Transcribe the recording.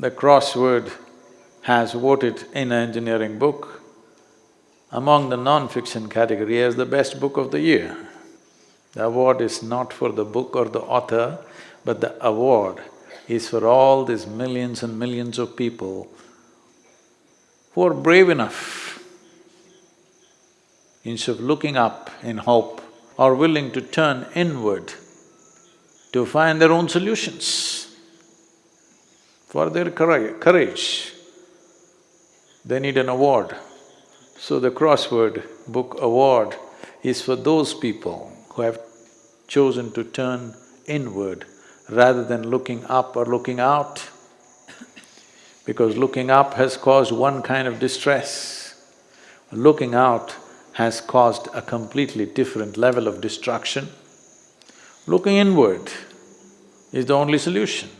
the crossword has voted Inner Engineering book among the non-fiction category as the best book of the year. The award is not for the book or the author, but the award is for all these millions and millions of people who are brave enough, instead of looking up in hope, are willing to turn inward to find their own solutions. For their courage, they need an award. So the crossword book award is for those people who have chosen to turn inward rather than looking up or looking out. Because looking up has caused one kind of distress, looking out has caused a completely different level of destruction. Looking inward is the only solution.